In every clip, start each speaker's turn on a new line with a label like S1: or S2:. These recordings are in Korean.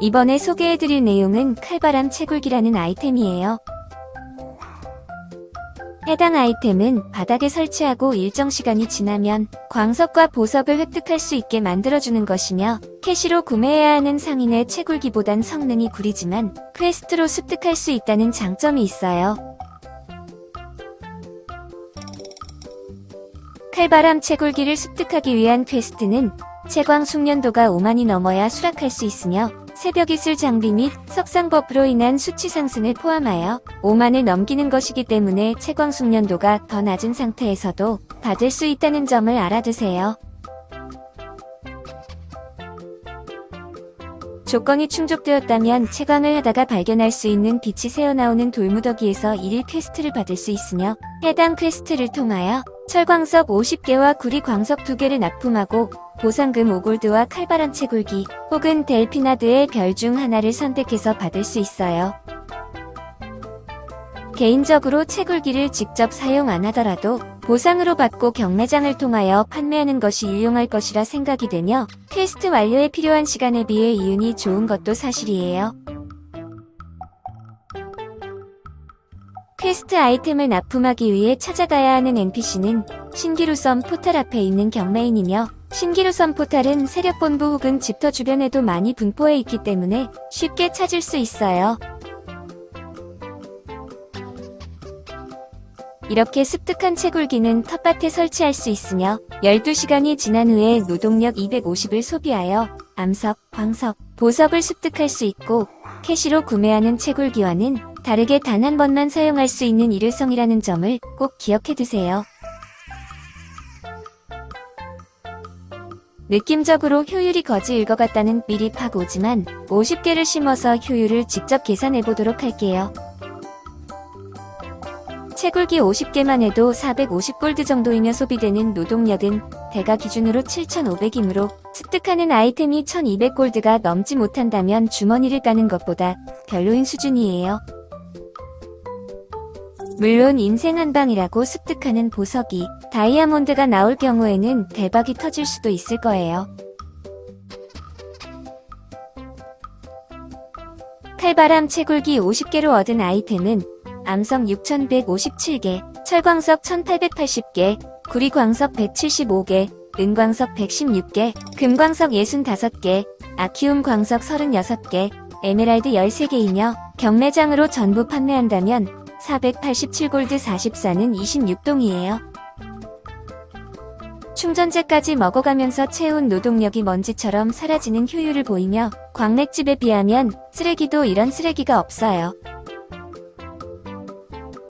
S1: 이번에 소개해드릴 내용은 칼바람 채굴기라는 아이템이에요. 해당 아이템은 바닥에 설치하고 일정 시간이 지나면 광석과 보석을 획득할 수 있게 만들어주는 것이며 캐시로 구매해야 하는 상인의 채굴기보단 성능이 구리지만 퀘스트로 습득할 수 있다는 장점이 있어요. 칼바람 채굴기를 습득하기 위한 퀘스트는 채광 숙련도가 5만이 넘어야 수락할 수 있으며 새벽 이슬 장비 및 석상 버프로 인한 수치 상승을 포함하여 5만을 넘기는 것이기 때문에 채광 숙련도가 더 낮은 상태에서도 받을 수 있다는 점을 알아두세요. 조건이 충족되었다면 채광을 하다가 발견할 수 있는 빛이 새어나오는 돌무더기에서 1일 퀘스트를 받을 수 있으며 해당 퀘스트를 통하여 철광석 50개와 구리 광석 2개를 납품하고 보상금 5골드와 칼바람 채굴기 혹은 델피나드의 별 중 하나를 선택해서 받을 수 있어요. 개인적으로 채굴기를 직접 사용 안 하더라도 보상으로 받고 경매장을 통하여 판매하는 것이 유용할 것이라 생각이 되며 퀘스트 완료에 필요한 시간에 비해 이윤이 좋은 것도 사실이에요. 퀘스트 아이템을 납품하기 위해 찾아가야 하는 NPC는 신기루섬 포탈 앞에 있는 경매인이며 신기루섬 포탈은 세력본부 혹은 집터 주변에도 많이 분포해 있기 때문에 쉽게 찾을 수 있어요. 이렇게 습득한 채굴기는 텃밭에 설치할 수 있으며 12시간이 지난 후에 노동력 250을 소비하여 암석, 광석, 보석을 습득할 수 있고 캐시로 구매하는 채굴기와는 다르게 단 한 번만 사용할 수 있는 일회성이라는 점을 꼭 기억해 두세요. 느낌적으로 효율이 거지 일 것 같다는 미리 파고 오지만 50개를 심어서 효율을 직접 계산해 보도록 할게요. 채굴기 50개만 해도 450골드 정도이며 소비되는 노동력은 대가 기준으로 7,500이므로 습득하는 아이템이 1,200골드가 넘지 못한다면 주머니를 까는 것보다 별로인 수준이에요. 물론 인생 한방이라고 습득하는 보석이 다이아몬드가 나올 경우에는 대박이 터질 수도 있을 거예요. 칼바람 채굴기 50개로 얻은 아이템은 암성 6157개, 철광석 1880개, 구리광석 175개, 은광석 116개, 금광석 65개, 아키움 광석 36개, 에메랄드 13개이며 경매장으로 전부 판매한다면 487골드 44는 26동이에요. 충전재까지 먹어가면서 채운 노동력이 먼지처럼 사라지는 효율을 보이며 광맥집에 비하면 쓰레기도 이런 쓰레기가 없어요.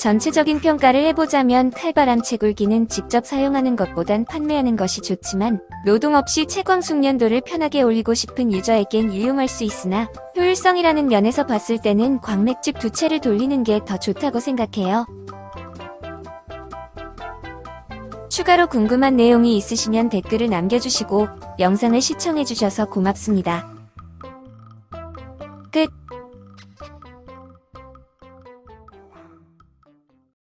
S1: 전체적인 평가를 해보자면 칼바람 채굴기는 직접 사용하는 것보단 판매하는 것이 좋지만 노동 없이 채광 숙련도를 편하게 올리고 싶은 유저에겐 유용할 수 있으나 효율성이라는 면에서 봤을 때는 광맥집 두 채를 돌리는 게 더 좋다고 생각해요. 추가로 궁금한 내용이 있으시면 댓글을 남겨주시고 영상을 시청해주셔서 고맙습니다.